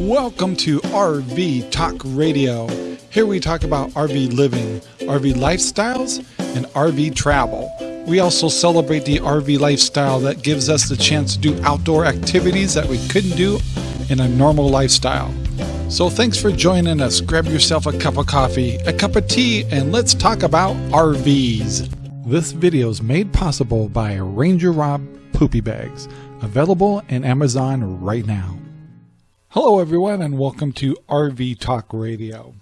Welcome to RV Talk Radio. Here we talk about RV living, RV lifestyles, and RV travel. We also celebrate the RV lifestyle that gives us the chance to do outdoor activities that we couldn't do in a normal lifestyle. So thanks for joining us. Grab yourself a cup of coffee, a cup of tea, and let's talk about RVs. This video is made possible by Ranger Rob Poopy Bags, available in Amazon right now. Hello, everyone, and welcome to RV Talk Radio.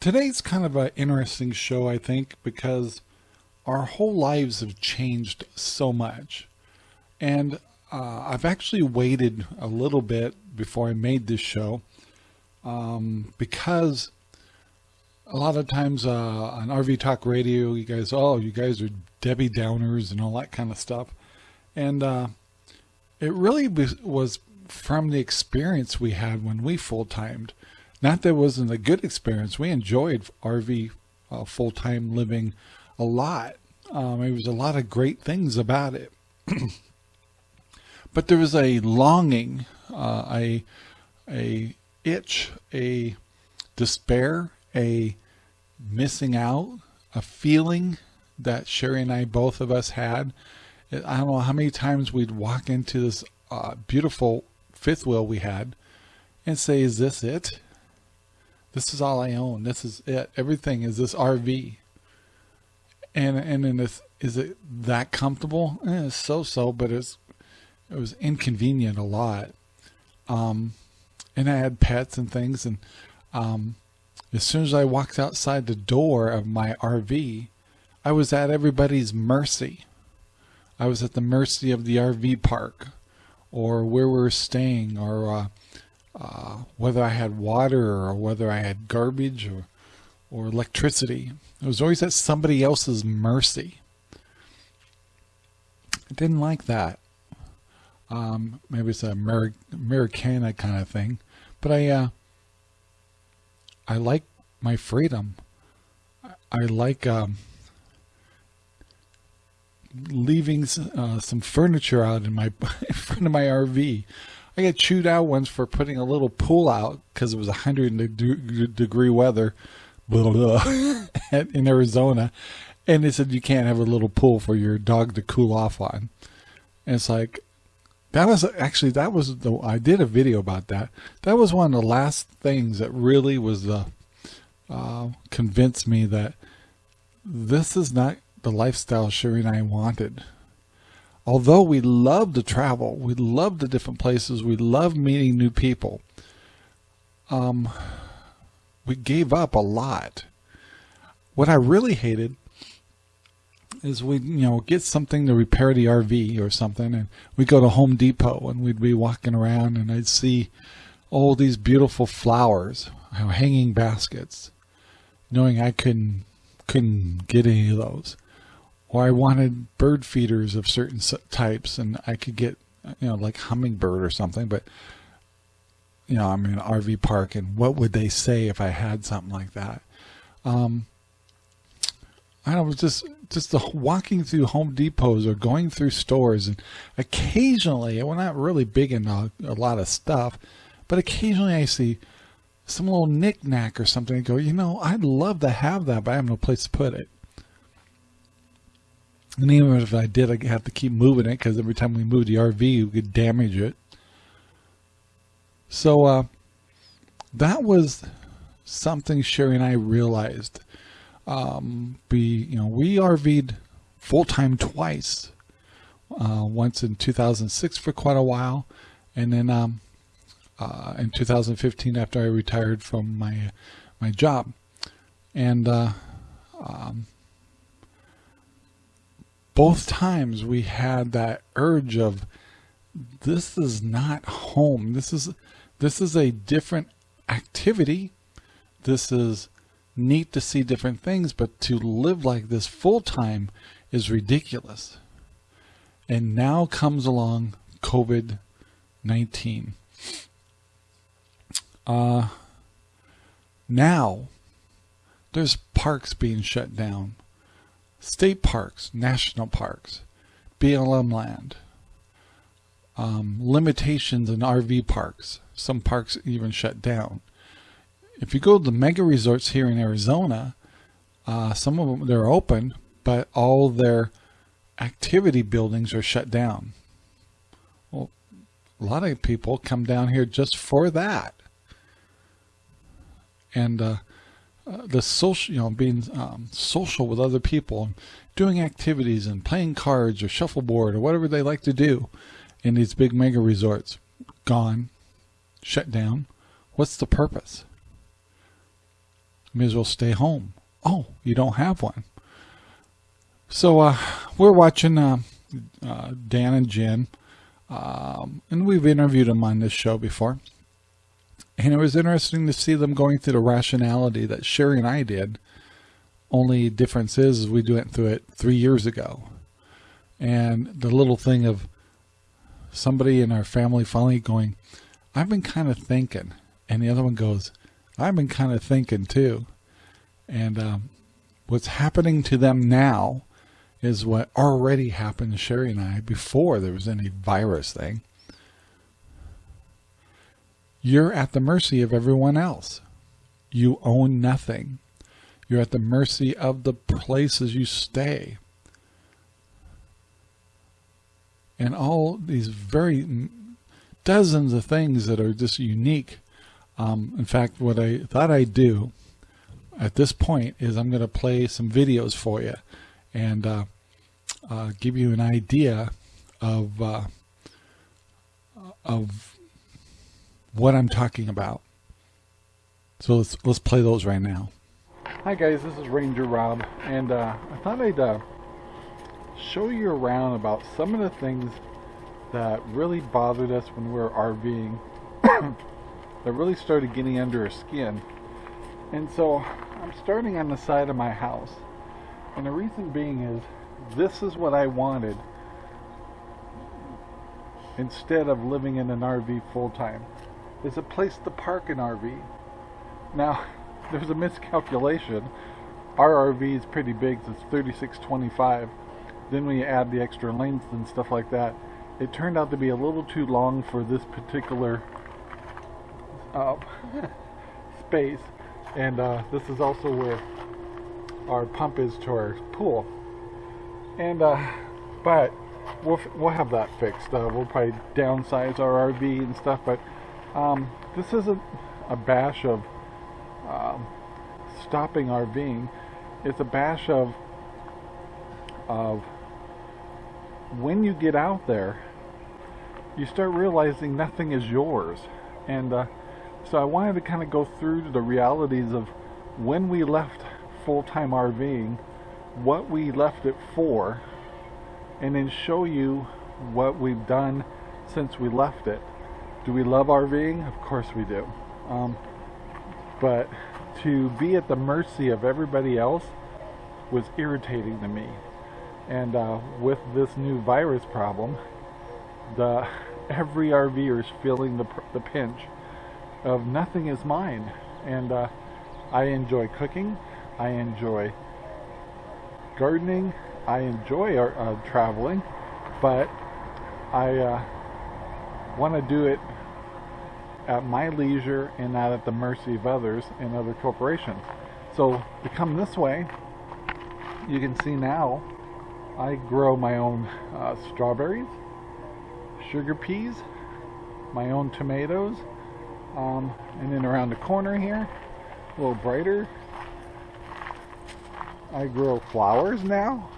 Today's kind of an interesting show, I think, because our whole lives have changed so much. And uh, I've actually waited a little bit before I made this show um, because a lot of times uh, on RV Talk Radio, you guys, oh, you guys are Debbie Downers and all that kind of stuff. And uh, it really was from the experience we had when we full-timed. Not that it wasn't a good experience. We enjoyed RV uh, full-time living a lot. Um, it was a lot of great things about it. but there was a longing, uh, a, a itch, a despair, a missing out, a feeling that Sherry and I, both of us had. I don't know how many times we'd walk into this uh, beautiful fifth wheel we had and say, is this it? This is all I own. This is it. Everything is this RV. And and in this, is it that comfortable? Eh, it's so so, but it's it was inconvenient a lot. Um, and I had pets and things, and um, as soon as I walked outside the door of my RV, I was at everybody's mercy. I was at the mercy of the RV park or where we were staying or uh, uh, whether I had water or whether I had garbage or, or electricity. It was always at somebody else's mercy. I didn't like that. Um, maybe it's a Ameri Americana kind of thing, but I, uh, I like my freedom. I like, um, leaving uh, some furniture out in my in front of my RV. I got chewed out once for putting a little pool out because it was 100 de degree weather blah, blah, in Arizona. And they said you can't have a little pool for your dog to cool off on. And it's like, that was actually, that was the, I did a video about that. That was one of the last things that really was, uh, uh, convinced me that this is not the lifestyle Sherry and I wanted. Although we love to travel, we love the different places, we love meeting new people, um, we gave up a lot. What I really hated is we, you know, get something to repair the RV or something, and we go to Home Depot and we'd be walking around and I'd see all these beautiful flowers, hanging baskets, knowing I couldn't couldn't get any of those or I wanted bird feeders of certain types and I could get, you know, like hummingbird or something, but you know, I'm in an RV park and what would they say if I had something like that? Um, I was just, just the walking through Home Depots or going through stores and occasionally, we're not really big in a, a lot of stuff, but occasionally I see some little knickknack or something and go, you know, I'd love to have that, but I have no place to put it. And even if I did, I have to keep moving it because every time we move the RV, we could damage it. So uh, that was something Sherry and I realized. Um, we, you know, we RV'd full time twice. Uh, once in 2006 for quite a while, and then um, uh, in 2015 after I retired from my my job, and uh, um, both times we had that urge of this is not home. This is this is a different activity. This is neat to see different things but to live like this full-time is ridiculous. And now comes along COVID-19 uh now there's parks being shut down state parks, national parks, BLM land, um, limitations in RV parks. Some parks even shut down. If you go to the mega resorts here in Arizona, uh, some of them they're open, but all their activity buildings are shut down. Well, a lot of people come down here just for that. And uh, uh, the social, you know, being um, social with other people, doing activities and playing cards or shuffleboard or whatever they like to do in these big mega resorts, gone, shut down. What's the purpose? May as well stay home. Oh, you don't have one. So uh, we're watching uh, uh, Dan and Jen, um, and we've interviewed them on this show before. And it was interesting to see them going through the rationality that Sherry and I did. Only difference is we went through it three years ago. And the little thing of somebody in our family finally going, I've been kind of thinking. And the other one goes, I've been kind of thinking too. And um, what's happening to them now is what already happened to Sherry and I before there was any virus thing. You're at the mercy of everyone else. You own nothing. You're at the mercy of the places you stay. And all these very dozens of things that are just unique. Um, in fact, what I thought I'd do at this point is I'm going to play some videos for you and uh, uh, give you an idea of uh, of what I'm talking about. So let's let's play those right now. Hi guys, this is Ranger Rob, and uh, I thought I'd uh, show you around about some of the things that really bothered us when we were RVing. that really started getting under our skin. And so I'm starting on the side of my house. And the reason being is this is what I wanted instead of living in an RV full time is a place to park an RV. Now, there's a miscalculation. Our RV is pretty big, so it's 3625. Then when you add the extra length and stuff like that, it turned out to be a little too long for this particular uh, space. And uh, this is also where our pump is to our pool and uh, but we'll we'll have that fixed. Uh, we'll probably downsize our RV and stuff, but um, this isn't a bash of um, stopping RVing. It's a bash of of when you get out there, you start realizing nothing is yours, and uh, so I wanted to kind of go through the realities of when we left full-time RVing what we left it for and then show you what we've done since we left it. Do we love RVing? Of course we do. Um, but to be at the mercy of everybody else was irritating to me. And uh, with this new virus problem, the every RVer is feeling the, the pinch of nothing is mine. And uh, I enjoy cooking. I enjoy gardening. I enjoy uh, traveling, but I uh, want to do it at my leisure and not at the mercy of others and other corporations. So to come this way, you can see now I grow my own uh, strawberries, sugar peas, my own tomatoes, um, and then around the corner here, a little brighter, I grow flowers now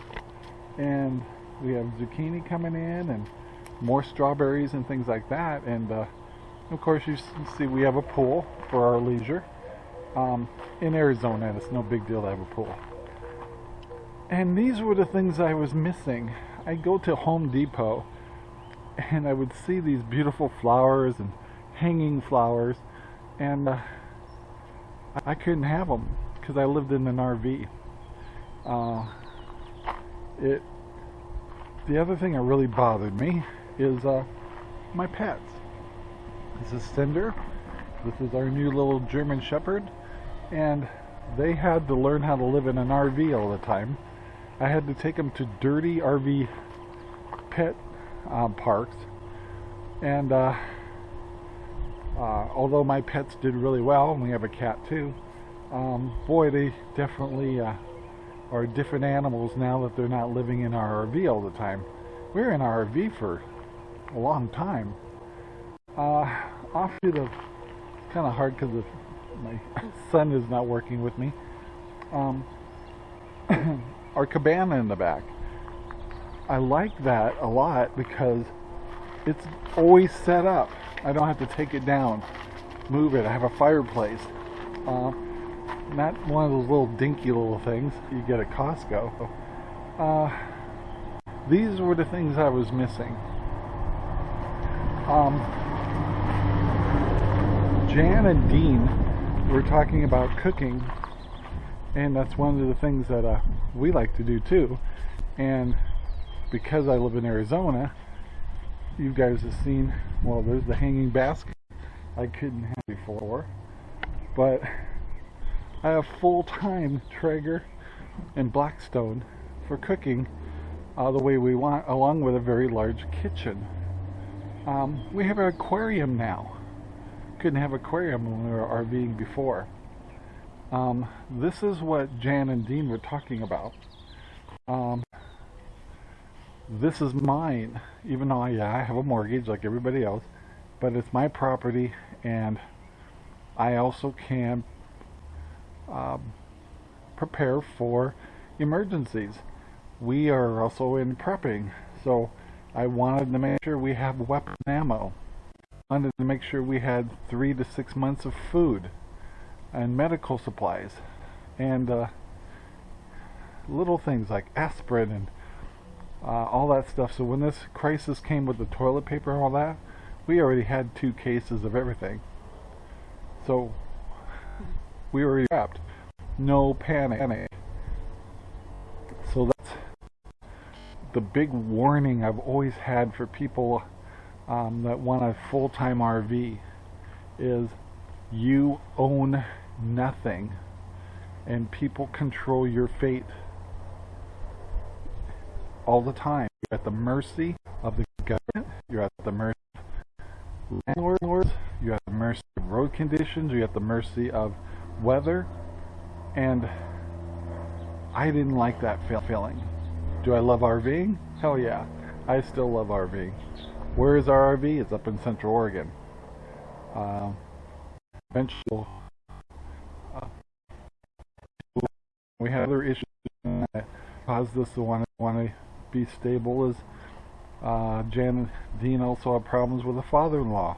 and we have zucchini coming in and more strawberries and things like that. And uh, of course you see we have a pool for our leisure um, in Arizona. And it's no big deal to have a pool. And these were the things I was missing. I go to Home Depot and I would see these beautiful flowers and hanging flowers and uh, I couldn't have them because I lived in an RV uh, it. The other thing that really bothered me is uh, my pets. This is Cinder. This is our new little German Shepherd, and they had to learn how to live in an RV all the time. I had to take them to dirty RV pet um, parks And uh, uh, although my pets did really well, and we have a cat too, um, boy, they definitely uh, are different animals now that they're not living in our RV all the time. We were in our RV for a long time. Uh, offshoot of kind of hard because my son is not working with me. Um, our cabana in the back. I like that a lot because it's always set up. I don't have to take it down, move it. I have a fireplace. Uh, not one of those little dinky little things you get at Costco. Uh, these were the things I was missing. Um, Jan and Dean were talking about cooking, and that's one of the things that uh, we like to do too. And because I live in Arizona, you guys have seen, well, there's the hanging basket I couldn't have before. But I have full-time Traeger and Blackstone for cooking uh, the way we want, along with a very large kitchen. Um, we have an aquarium now. Couldn't have aquarium when we were RVing before. Um, this is what Jan and Dean were talking about. Um, this is mine, even though yeah, I have a mortgage like everybody else, but it's my property and I also can um, prepare for emergencies. We are also in prepping, so I wanted to make sure we have weapon ammo. I wanted to make sure we had three to six months of food and medical supplies and uh, little things like aspirin and uh, all that stuff. So when this crisis came with the toilet paper and all that, we already had two cases of everything. So we were trapped. No panic. The big warning I've always had for people um, that want a full-time RV is you own nothing and people control your fate all the time. You're at the mercy of the government. You're at the mercy of landlords. You're at the mercy of road conditions. You're at the mercy of weather. And I didn't like that feeling. Do I love RVing? Hell yeah. I still love RVing. Where is our RV? It's up in Central Oregon. Uh, eventually, uh, we had other issues that caused us to want to want to be stable as uh, Jan and Dean also have problems with a father-in-law.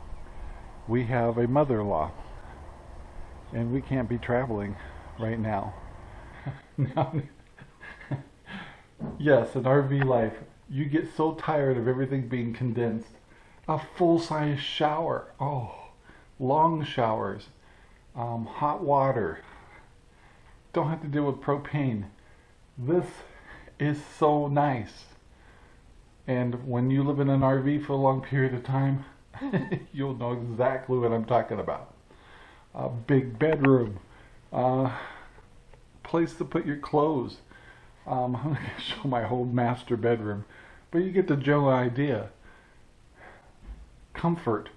We have a mother-in-law. And we can't be traveling right now. yes, an RV life. You get so tired of everything being condensed. A full-size shower. Oh, long showers. Um, hot water. Don't have to deal with propane. This is so nice. And when you live in an RV for a long period of time, you'll know exactly what I'm talking about. A big bedroom, uh, place to put your clothes. Um, I'm going to show my whole master bedroom, but you get the general idea. Comfort.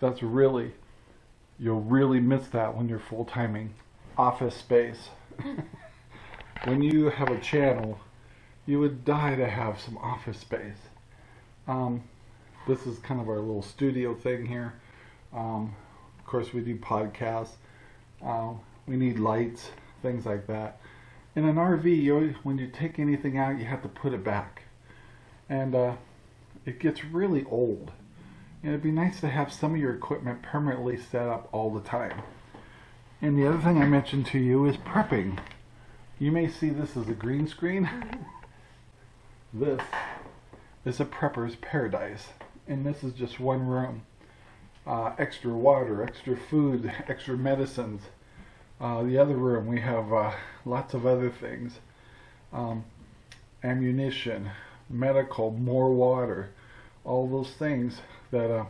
That's really, you'll really miss that when you're full-timing. Office space. when you have a channel you would die to have some office space. Um, this is kind of our little studio thing here. Um, of course, we do podcasts. Uh, we need lights, things like that. In an RV, you when you take anything out, you have to put it back. And uh, it gets really old. And it'd be nice to have some of your equipment permanently set up all the time. And the other thing I mentioned to you is prepping. You may see this as a green screen. This is a prepper's paradise, and this is just one room. Uh, extra water, extra food, extra medicines. Uh, the other room we have uh, lots of other things. Um, ammunition, medical, more water, all those things that uh,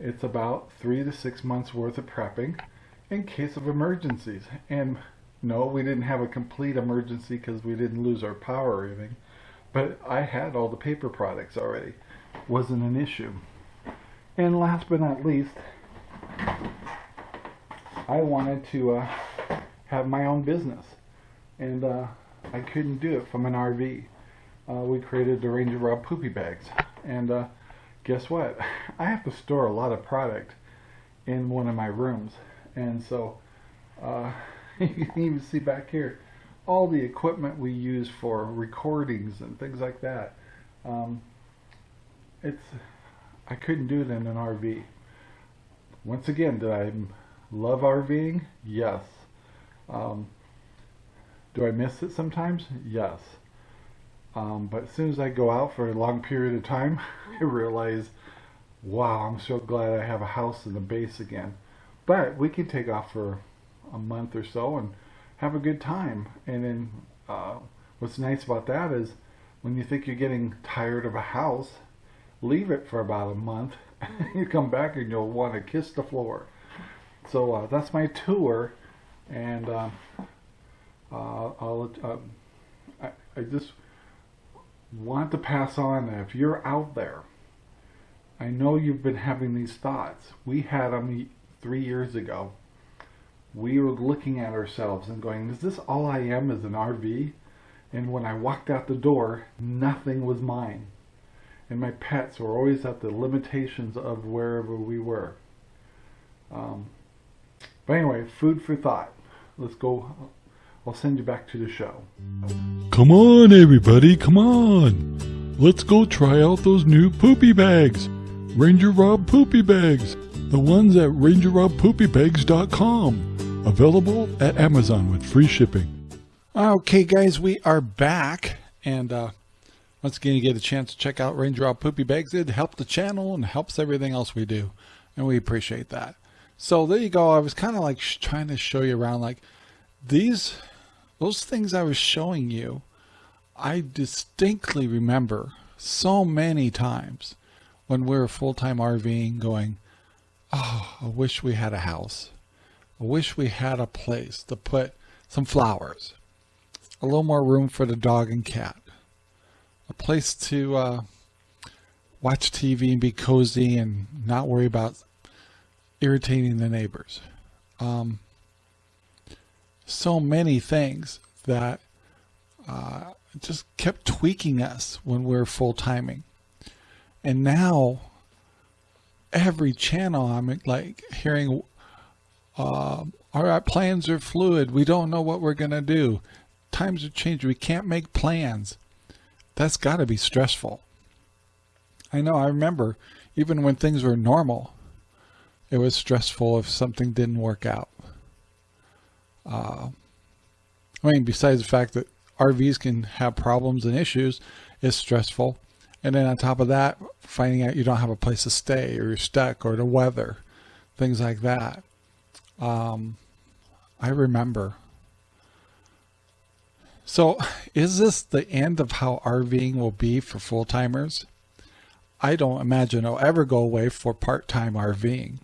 it's about three to six months worth of prepping in case of emergencies. And no, we didn't have a complete emergency because we didn't lose our power or anything. But I had all the paper products already. Wasn't an issue. And last but not least, I wanted to uh, have my own business. And uh, I couldn't do it from an RV. Uh, we created the Ranger Rob Poopy Bags. And uh, guess what? I have to store a lot of product in one of my rooms. And so uh, you can even see back here all the equipment we use for recordings and things like that. Um, it's I couldn't do it in an RV. Once again, did I love RVing? Yes. Um, do I miss it sometimes? Yes. Um, but as soon as I go out for a long period of time, I realize, wow, I'm so glad I have a house and a base again. But we can take off for a month or so and have a good time. And then uh, what's nice about that is when you think you're getting tired of a house, leave it for about a month. you come back and you'll want to kiss the floor. So uh, that's my tour. And uh I'll, uh, I, I just want to pass on that if you're out there, I know you've been having these thoughts. We had them three years ago. We were looking at ourselves and going, is this all I am as an RV? And when I walked out the door, nothing was mine. And my pets were always at the limitations of wherever we were. Um, but anyway, food for thought. Let's go I'll send you back to the show. Come on, everybody, come on. Let's go try out those new poopy bags. Ranger Rob poopy bags. The ones at rangerrobpoopybags.com. Available at Amazon with free shipping. Okay, guys, we are back. And uh, once again, you get a chance to check out Ranger Rob Poopy Bags. It helps the channel and helps everything else we do. And we appreciate that. So there you go. I was kind of like trying to show you around like these those things I was showing you, I distinctly remember so many times when we were full-time RVing going, oh, I wish we had a house. I wish we had a place to put some flowers, a little more room for the dog and cat, a place to uh, watch TV and be cozy and not worry about irritating the neighbors. Um, so many things that uh, just kept tweaking us when we were full timing. And now every channel I'm like hearing uh, our plans are fluid. We don't know what we're going to do. Times are changing. We can't make plans. That's got to be stressful. I know. I remember even when things were normal, it was stressful if something didn't work out. Uh, I mean, besides the fact that RVs can have problems and issues, it's stressful. And then on top of that, finding out you don't have a place to stay or you're stuck or the weather, things like that. Um, I remember. So is this the end of how RVing will be for full-timers? I don't imagine it'll ever go away for part-time RVing.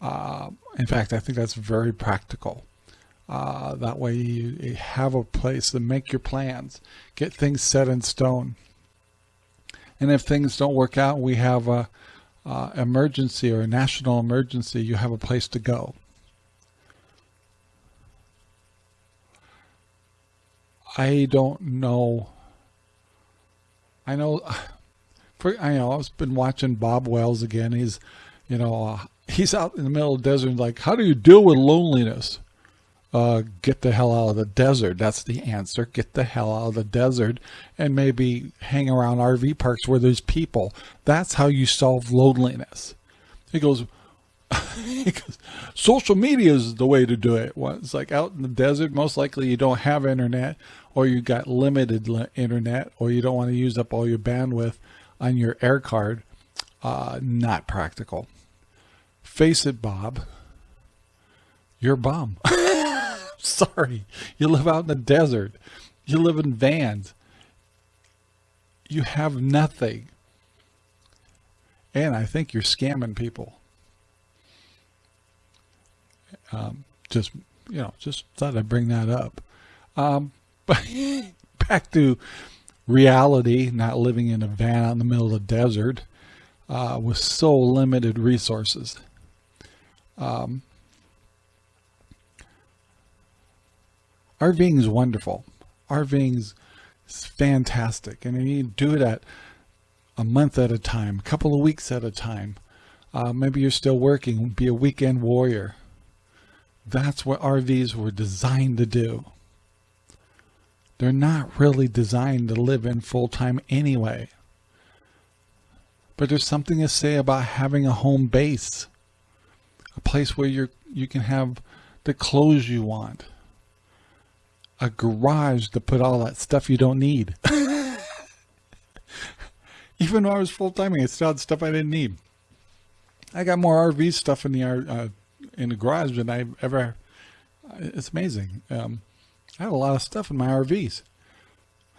Uh, in fact, I think that's very practical. Uh, that way you have a place to make your plans, get things set in stone. And if things don't work out, we have a, a emergency or a national emergency, you have a place to go. I don't know. I know, for, I know, I've been watching Bob Wells again. He's, you know, uh, he's out in the middle of the desert. Like, how do you deal with loneliness? uh, get the hell out of the desert. That's the answer. Get the hell out of the desert and maybe hang around RV parks where there's people. That's how you solve loneliness. He goes, he goes social media is the way to do it. Well, it's like out in the desert, most likely you don't have internet or you got limited internet or you don't want to use up all your bandwidth on your air card. Uh, not practical. Face it, Bob. You're a bum. Sorry. You live out in the desert. You live in vans. You have nothing. And I think you're scamming people. Um, just, you know, just thought I'd bring that up. Um, but back to reality, not living in a van out in the middle of the desert. uh, with so limited resources. Um, RVing is wonderful. RVing is fantastic. And you do it at a month at a time, a couple of weeks at a time. Uh, maybe you're still working, be a weekend warrior. That's what RVs were designed to do. They're not really designed to live in full time anyway. But there's something to say about having a home base, a place where you you can have the clothes you want, a garage to put all that stuff you don't need. Even though I was full timing, I still had stuff I didn't need. I got more RV stuff in the uh, in the garage than I've ever. It's amazing. Um, I have a lot of stuff in my RVs.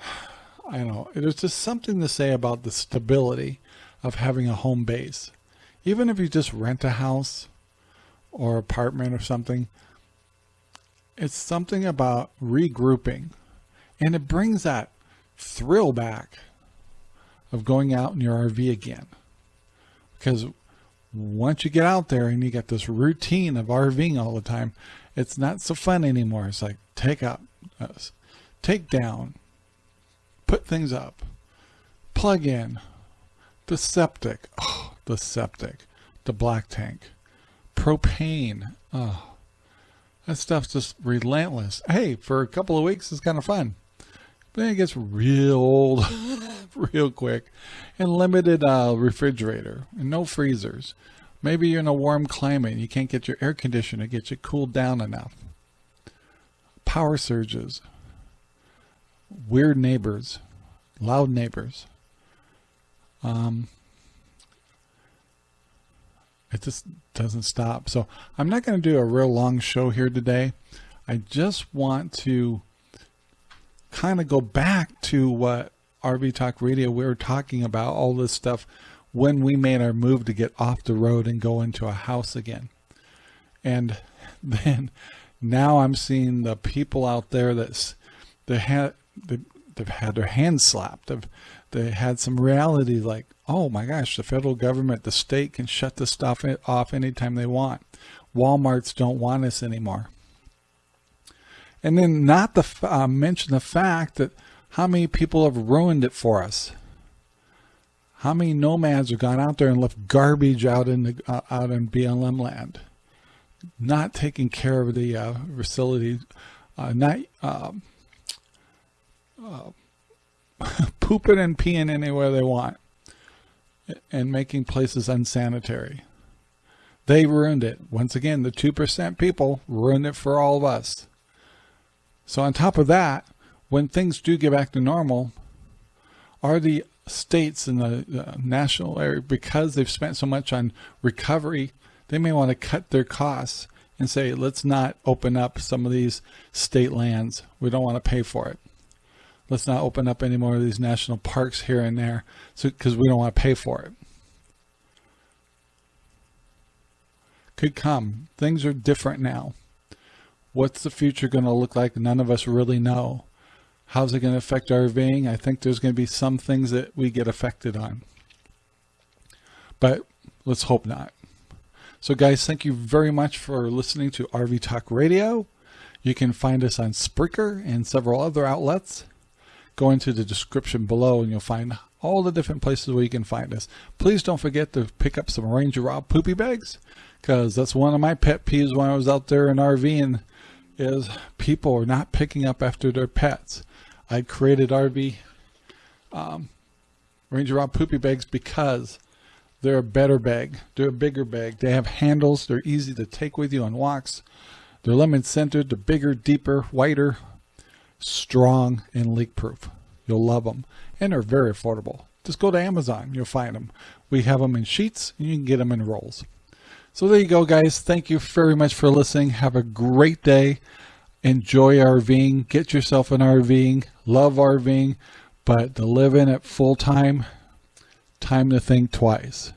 I know. There's just something to say about the stability of having a home base. Even if you just rent a house or apartment or something, it's something about regrouping. And it brings that thrill back of going out in your RV again. Because once you get out there and you get this routine of RVing all the time, it's not so fun anymore. It's like take up, uh, take down, put things up, plug in, the septic, oh, the septic, the black tank, propane. Oh, that stuff's just relentless. Hey, for a couple of weeks, it's kind of fun. But then it gets real old real quick. And limited uh, refrigerator and no freezers. Maybe you're in a warm climate and you can't get your air conditioner to get you cooled down enough. Power surges. Weird neighbors. Loud neighbors. Um, it just doesn't stop. So I'm not going to do a real long show here today. I just want to kind of go back to what RV Talk Radio we were talking about all this stuff when we made our move to get off the road and go into a house again. And then now I'm seeing the people out there that's they had they've had their hands slapped. They've they had some reality like, oh my gosh, the federal government, the state can shut this stuff off anytime they want. Walmarts don't want us anymore. And then not to uh, mention the fact that how many people have ruined it for us. How many nomads have gone out there and left garbage out in the uh, out in BLM land, not taking care of the uh, facility, uh, not um, uh, pooping and peeing anywhere they want, and making places unsanitary. They ruined it. Once again, the 2% people ruined it for all of us. So on top of that, when things do get back to normal, are the states in the, the national area, because they've spent so much on recovery, they may want to cut their costs and say, let's not open up some of these state lands. We don't want to pay for it. Let's not open up any more of these national parks here and there so because we don't want to pay for it. Could come. Things are different now. What's the future going to look like? None of us really know. How's it going to affect RVing? I think there's going to be some things that we get affected on. But let's hope not. So guys, thank you very much for listening to RV Talk Radio. You can find us on Spreaker and several other outlets. Go into the description below and you'll find all the different places where you can find us. Please don't forget to pick up some Ranger Rob poopy bags because that's one of my pet peeves when I was out there in RVing is people are not picking up after their pets. I created RV um, Ranger Rob poopy bags because they're a better bag. They're a bigger bag. They have handles. They're easy to take with you on walks. They're lemon centered. They're bigger, deeper, whiter, strong, and leak proof. You'll love them. And they're very affordable. Just go to Amazon. You'll find them. We have them in sheets and you can get them in rolls. So there you go, guys. Thank you very much for listening. Have a great day enjoy RVing, get yourself an RVing, love RVing, but to live in it full time, time to think twice.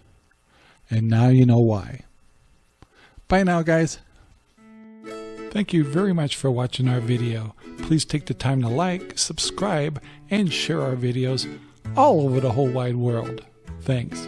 And now you know why. Bye now, guys. Thank you very much for watching our video. Please take the time to like, subscribe, and share our videos all over the whole wide world. Thanks.